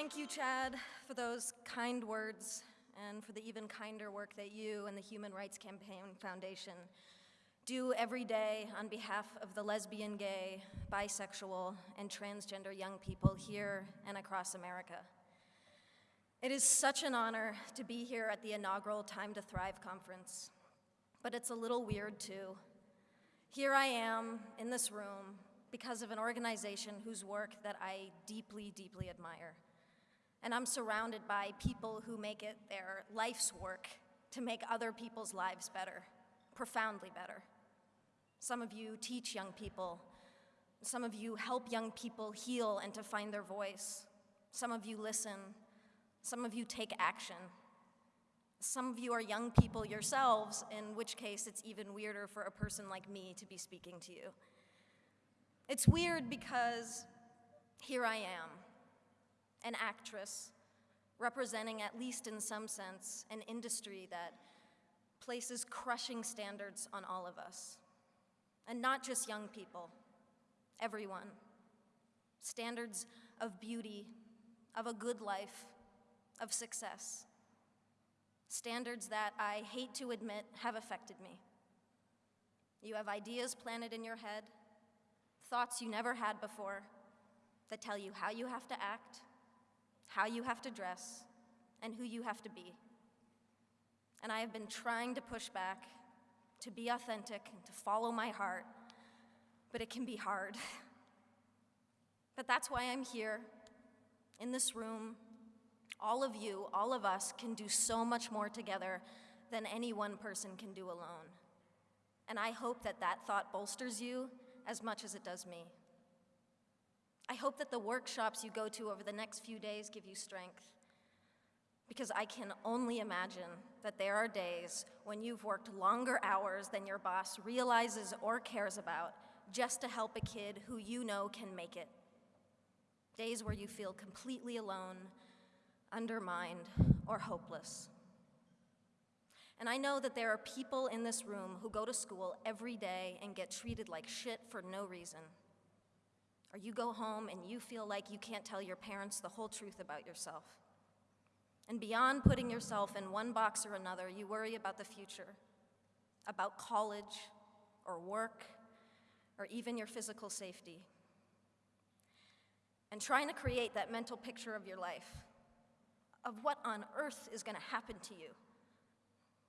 Thank you, Chad, for those kind words and for the even kinder work that you and the Human Rights Campaign Foundation do every day on behalf of the lesbian, gay, bisexual, and transgender young people here and across America. It is such an honor to be here at the inaugural Time to Thrive conference, but it's a little weird too. Here I am in this room because of an organization whose work that I deeply, deeply admire. And I'm surrounded by people who make it their life's work to make other people's lives better, profoundly better. Some of you teach young people. Some of you help young people heal and to find their voice. Some of you listen. Some of you take action. Some of you are young people yourselves, in which case it's even weirder for a person like me to be speaking to you. It's weird because here I am, an actress, representing, at least in some sense, an industry that places crushing standards on all of us. And not just young people, everyone. Standards of beauty, of a good life, of success. Standards that I hate to admit have affected me. You have ideas planted in your head, thoughts you never had before, that tell you how you have to act, how you have to dress, and who you have to be. And I have been trying to push back, to be authentic, and to follow my heart, but it can be hard. but that's why I'm here, in this room. All of you, all of us, can do so much more together than any one person can do alone. And I hope that that thought bolsters you as much as it does me. I hope that the workshops you go to over the next few days give you strength. Because I can only imagine that there are days when you've worked longer hours than your boss realizes or cares about just to help a kid who you know can make it. Days where you feel completely alone, undermined, or hopeless. And I know that there are people in this room who go to school every day and get treated like shit for no reason. Or you go home and you feel like you can't tell your parents the whole truth about yourself. And beyond putting yourself in one box or another, you worry about the future, about college or work, or even your physical safety. And trying to create that mental picture of your life, of what on earth is going to happen to you,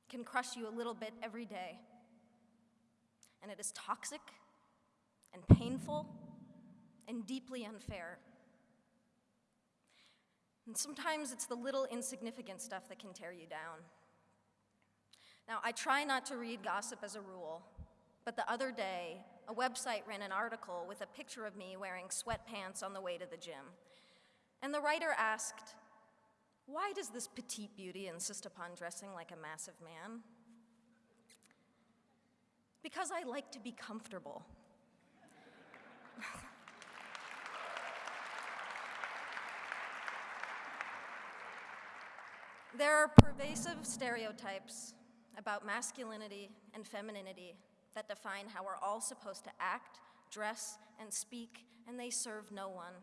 can crush you a little bit every day. And it is toxic and painful and deeply unfair. And sometimes it's the little insignificant stuff that can tear you down. Now, I try not to read gossip as a rule, but the other day, a website ran an article with a picture of me wearing sweatpants on the way to the gym. And the writer asked, why does this petite beauty insist upon dressing like a massive man? Because I like to be comfortable. There are pervasive stereotypes about masculinity and femininity that define how we're all supposed to act, dress, and speak, and they serve no one.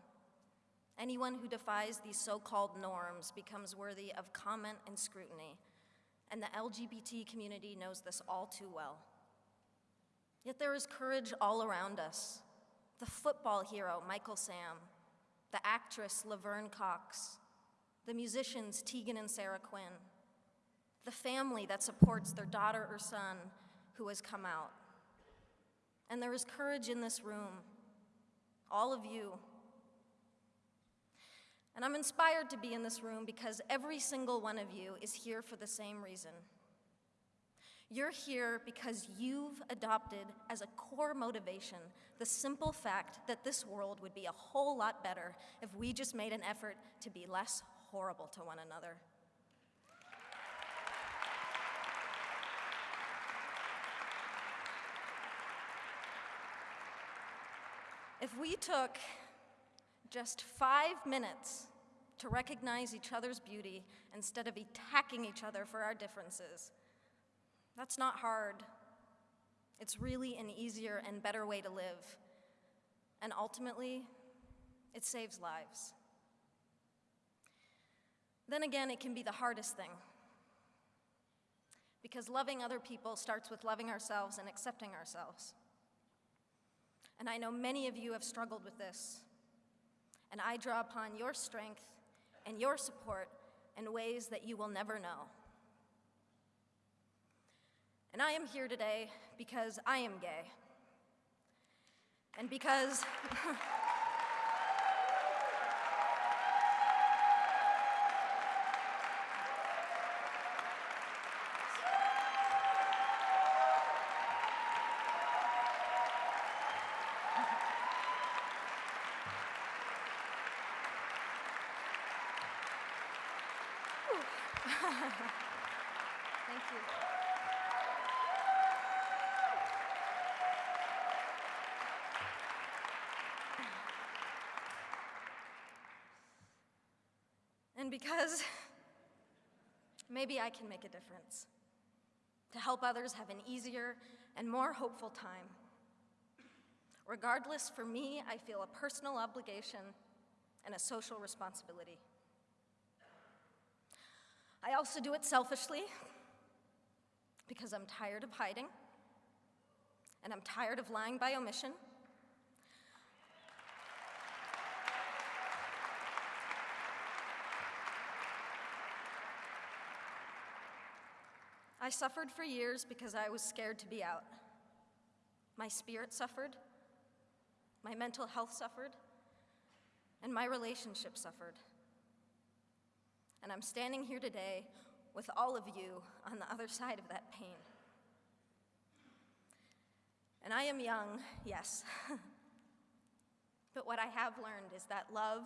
Anyone who defies these so-called norms becomes worthy of comment and scrutiny, and the LGBT community knows this all too well. Yet there is courage all around us. The football hero, Michael Sam, the actress, Laverne Cox, the musicians Tegan and Sara Quinn, the family that supports their daughter or son who has come out. And there is courage in this room, all of you. And I'm inspired to be in this room because every single one of you is here for the same reason. You're here because you've adopted as a core motivation the simple fact that this world would be a whole lot better if we just made an effort to be less horrible to one another. If we took just five minutes to recognize each other's beauty instead of attacking each other for our differences, that's not hard. It's really an easier and better way to live. And ultimately, it saves lives. Then again, it can be the hardest thing. Because loving other people starts with loving ourselves and accepting ourselves. And I know many of you have struggled with this. And I draw upon your strength and your support in ways that you will never know. And I am here today because I am gay. And because. Thank you. And because maybe I can make a difference to help others have an easier and more hopeful time. Regardless, for me, I feel a personal obligation and a social responsibility. I also do it selfishly because I'm tired of hiding and I'm tired of lying by omission. I suffered for years because I was scared to be out. My spirit suffered, my mental health suffered, and my relationship suffered. And I'm standing here today with all of you on the other side of that pain. And I am young, yes. but what I have learned is that love,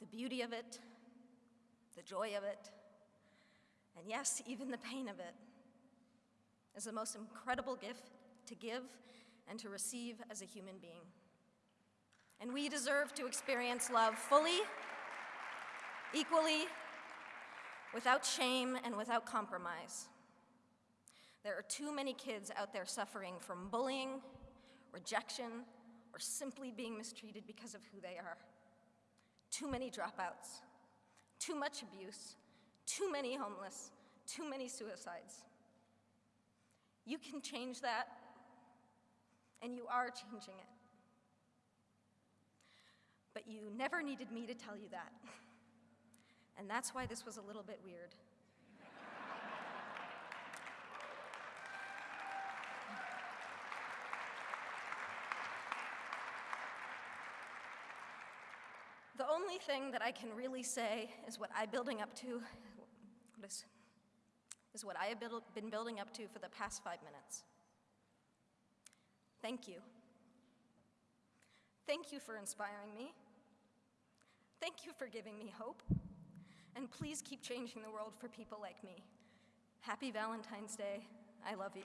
the beauty of it, the joy of it, and yes, even the pain of it, is the most incredible gift to give and to receive as a human being. And we deserve to experience love fully, equally, without shame and without compromise. There are too many kids out there suffering from bullying, rejection, or simply being mistreated because of who they are. Too many dropouts, too much abuse, too many homeless, too many suicides. You can change that, and you are changing it. But you never needed me to tell you that. And that's why this was a little bit weird. the only thing that I can really say is what I'm building up to, what is, is what I have build, been building up to for the past five minutes. Thank you. Thank you for inspiring me. Thank you for giving me hope. And please keep changing the world for people like me. Happy Valentine's Day. I love you.